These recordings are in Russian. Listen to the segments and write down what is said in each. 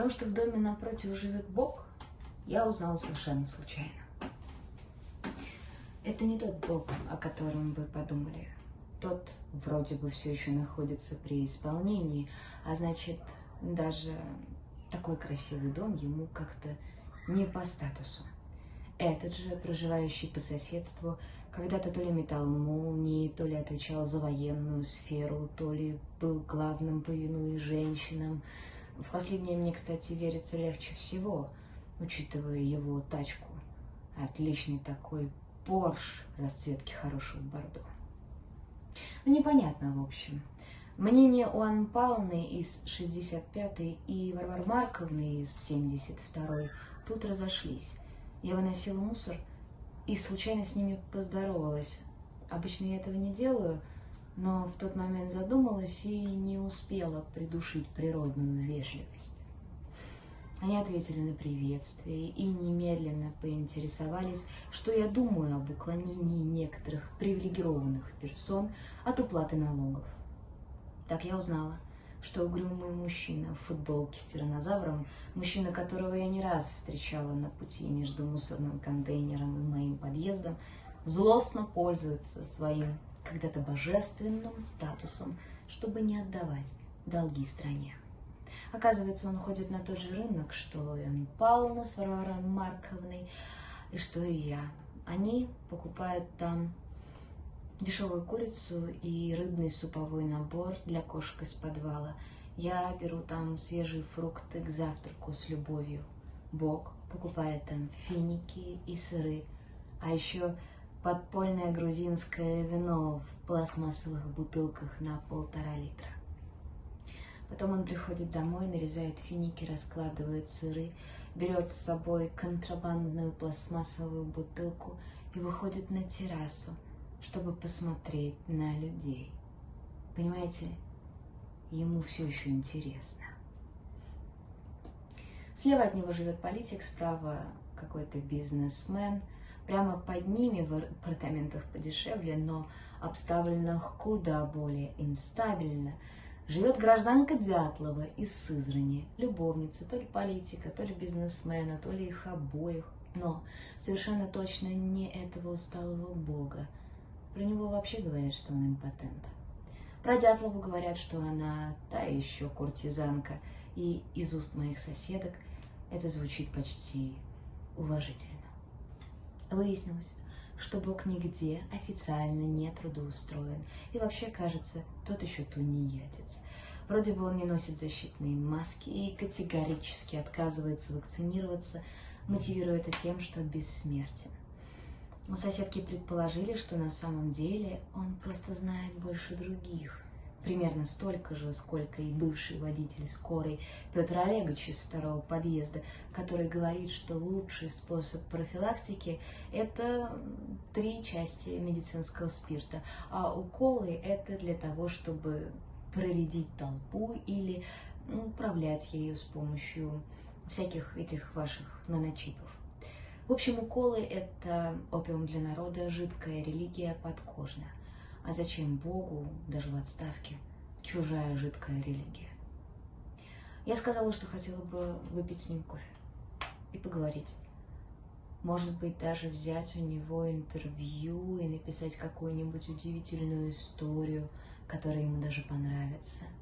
том, что в доме напротив живет Бог, я узнала совершенно случайно. Это не тот Бог, о котором вы подумали. Тот вроде бы все еще находится при исполнении, а значит, даже такой красивый дом ему как-то не по статусу. Этот же, проживающий по соседству, когда-то то ли метал молнии, то ли отвечал за военную сферу, то ли был главным повинуя женщинам. В последнее мне, кстати, верится легче всего, учитывая его тачку. Отличный такой Порш расцветки хорошего бордо. Ну, непонятно, в общем. Мнение у Анны Павловны из 65-й и Варвары Марковны из 72-й тут разошлись. Я выносила мусор и случайно с ними поздоровалась. Обычно я этого не делаю, но в тот момент задумалась и не успела придушить природную вежливость. Они ответили на приветствие и немедленно поинтересовались, что я думаю об уклонении некоторых привилегированных персон от уплаты налогов. Так я узнала, что угрюмый мужчина в футболке с тиранозавром, мужчина, которого я не раз встречала на пути между мусорным контейнером и моим подъездом, злостно пользуется своим когда-то божественным статусом, чтобы не отдавать долги стране. Оказывается, он ходит на тот же рынок, что и Павловна с Варварой Марковной, и что и я. Они покупают там дешевую курицу и рыбный суповой набор для кошек из подвала. Я беру там свежие фрукты к завтраку с любовью. Бог покупает там финики и сыры, а еще подпольное грузинское вино в пластмассовых бутылках на полтора литра. Потом он приходит домой, нарезает финики, раскладывает сыры, берет с собой контрабандную пластмассовую бутылку и выходит на террасу, чтобы посмотреть на людей. Понимаете, ему все еще интересно. Слева от него живет политик, справа какой-то бизнесмен. Прямо под ними в апартаментах подешевле, но обставленных куда более инстабильно, живет гражданка Дятлова из Сызрани, любовница то ли политика, то ли бизнесмена, то ли их обоих, но совершенно точно не этого усталого бога – про него вообще говорят, что он импотент. Про Дятлову говорят, что она та еще куртизанка, и из уст моих соседок это звучит почти уважительно. Выяснилось, что Бог нигде официально не трудоустроен, и вообще, кажется, тот еще тунеядец. Вроде бы он не носит защитные маски и категорически отказывается вакцинироваться, мотивируя это тем, что бессмертен. Соседки предположили, что на самом деле он просто знает больше других. Примерно столько же, сколько и бывший водитель скорой Петр Олегович из второго подъезда, который говорит, что лучший способ профилактики – это три части медицинского спирта, а уколы – это для того, чтобы проредить толпу или управлять ею с помощью всяких этих ваших наночипов. В общем, уколы – это опиум для народа, жидкая религия подкожная. А зачем Богу, даже в отставке, чужая жидкая религия? Я сказала, что хотела бы выпить с ним кофе и поговорить. Может быть, даже взять у него интервью и написать какую-нибудь удивительную историю, которая ему даже понравится –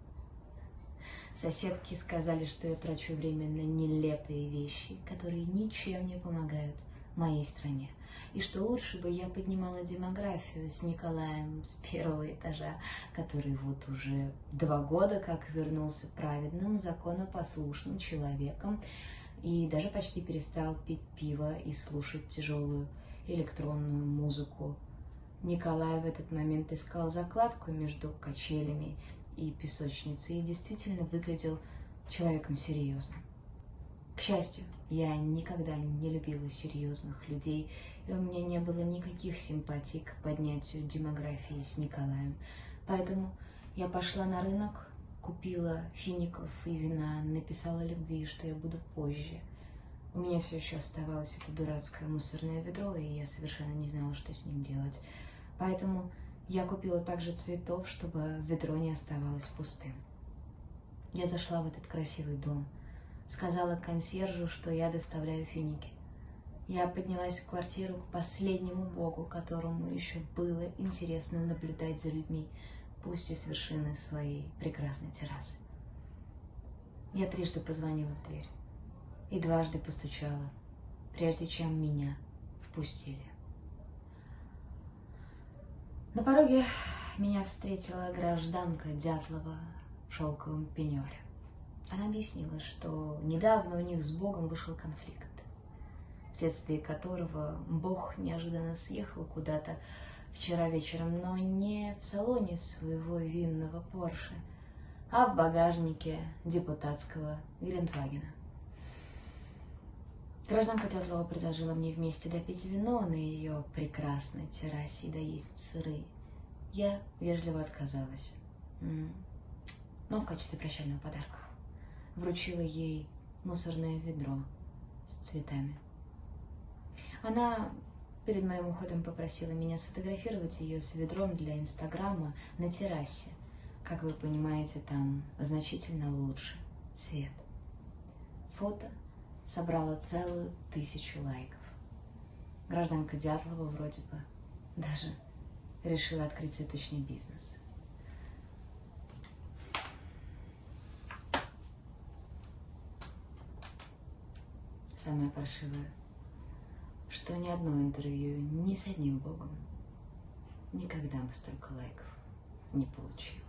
Соседки сказали, что я трачу время на нелепые вещи, которые ничем не помогают моей стране. И что лучше бы я поднимала демографию с Николаем с первого этажа, который вот уже два года как вернулся праведным, законопослушным человеком и даже почти перестал пить пиво и слушать тяжелую электронную музыку. Николай в этот момент искал закладку между качелями и песочницы и действительно выглядел человеком серьезным. К счастью, я никогда не любила серьезных людей, и у меня не было никаких симпатий к поднятию демографии с Николаем. Поэтому я пошла на рынок, купила фиников и вина, написала любви, что я буду позже. У меня все еще оставалось это дурацкое мусорное ведро, и я совершенно не знала, что с ним делать. Поэтому я купила также цветов, чтобы ведро не оставалось пустым. Я зашла в этот красивый дом, Сказала консьержу, что я доставляю финики. Я поднялась в квартиру к последнему богу, которому еще было интересно наблюдать за людьми, пусть и с вершины своей прекрасной террасы. Я трижды позвонила в дверь и дважды постучала, прежде чем меня впустили. На пороге меня встретила гражданка Дятлова в шелковом пеньоре. Она объяснила, что недавно у них с Богом вышел конфликт, вследствие которого Бог неожиданно съехал куда-то вчера вечером, но не в салоне своего винного Порше, а в багажнике депутатского Гринтвагена. Гражданка Дятлова предложила мне вместе допить вино на ее прекрасной террасе и доесть сыры. Я вежливо отказалась, но в качестве прощального подарка вручила ей мусорное ведро с цветами. Она перед моим уходом попросила меня сфотографировать ее с ведром для Инстаграма на террасе. Как вы понимаете, там значительно лучше свет. Фото собрала целую тысячу лайков. Гражданка Дятлова вроде бы даже решила открыть цветочный бизнес. Самое паршивое, что ни одно интервью ни с одним богом никогда бы столько лайков не получил.